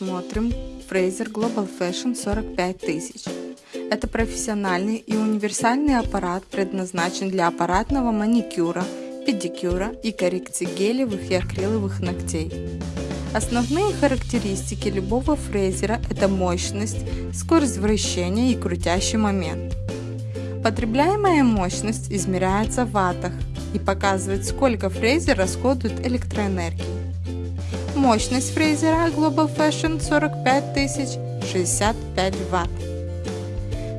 рассмотрим Fraser Global Fashion 45000. Это профессиональный и универсальный аппарат, предназначен для аппаратного маникюра, педикюра и коррекции гелевых и акриловых ногтей. Основные характеристики любого фрезера – это мощность, скорость вращения и крутящий момент. Потребляемая мощность измеряется в ваттах и показывает, сколько фрезер расходует электроэнергии. Мощность фрезера Global Fashion 45000 65 Вт.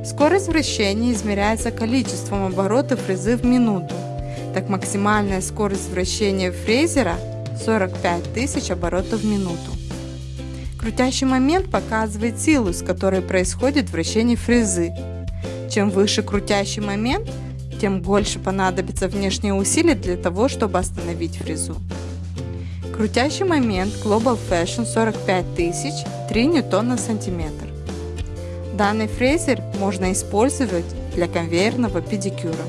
Скорость вращения измеряется количеством оборотов фрезы в минуту. Так максимальная скорость вращения фрезера 45 тысяч оборотов в минуту. Крутящий момент показывает силу, с которой происходит вращение фрезы. Чем выше крутящий момент, тем больше понадобится внешние усилия для того, чтобы остановить фрезу. Крутящий момент Global Fashion 45000 3 ньютон на сантиметр. Данный фрезер можно использовать для конвейерного педикюра.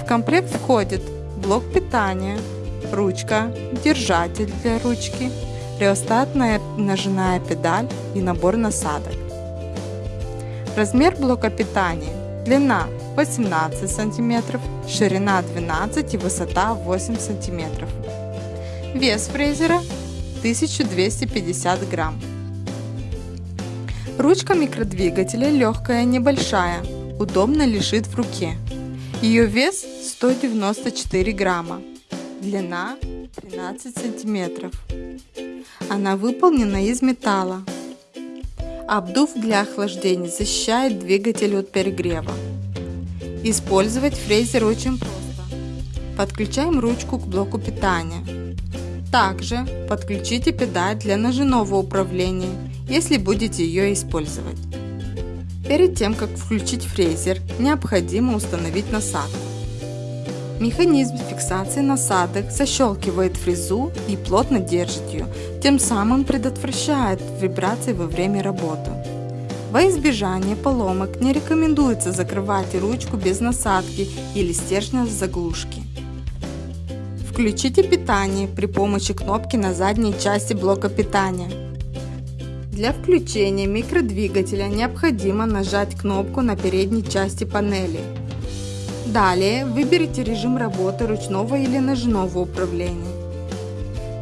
В комплект входит блок питания, ручка, держатель для ручки, реостатная ножная педаль и набор насадок. Размер блока питания. Длина 18 см, ширина 12 и высота 8 см. Вес фрезера 1250 грамм. Ручка микродвигателя легкая, небольшая, удобно лежит в руке. Ее вес 194 грамма, длина 13 сантиметров. Она выполнена из металла. Обдув для охлаждения защищает двигатель от перегрева. Использовать фрезер очень просто. Подключаем ручку к блоку питания. Также подключите педаль для ножевого управления, если будете ее использовать. Перед тем, как включить фрезер, необходимо установить насадку. Механизм фиксации насадок защелкивает фрезу и плотно держит ее, тем самым предотвращает вибрации во время работы. Во избежание поломок не рекомендуется закрывать ручку без насадки или стержня с заглушки. Включите питание при помощи кнопки на задней части блока питания. Для включения микродвигателя необходимо нажать кнопку на передней части панели. Далее выберите режим работы ручного или ножного управления.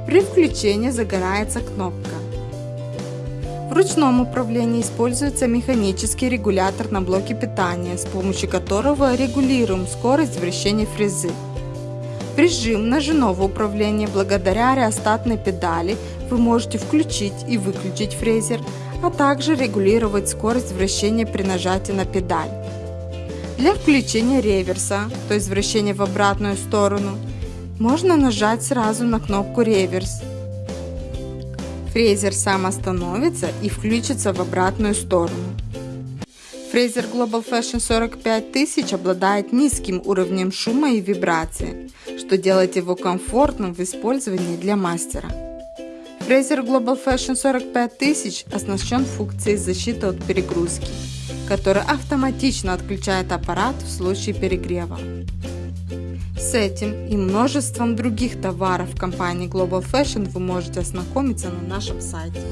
При включении загорается кнопка. В ручном управлении используется механический регулятор на блоке питания, с помощью которого регулируем скорость вращения фрезы. Режим ножевого управления благодаря реостатной педали вы можете включить и выключить фрезер, а также регулировать скорость вращения при нажатии на педаль. Для включения реверса, то есть вращения в обратную сторону, можно нажать сразу на кнопку реверс. Фрезер сам остановится и включится в обратную сторону. Фрезер Global Fashion 45000 обладает низким уровнем шума и вибрации, что делает его комфортным в использовании для мастера. Фрезер Global Fashion 45000 оснащен функцией защиты от перегрузки, которая автоматично отключает аппарат в случае перегрева. С этим и множеством других товаров компании Global Fashion вы можете ознакомиться на нашем сайте.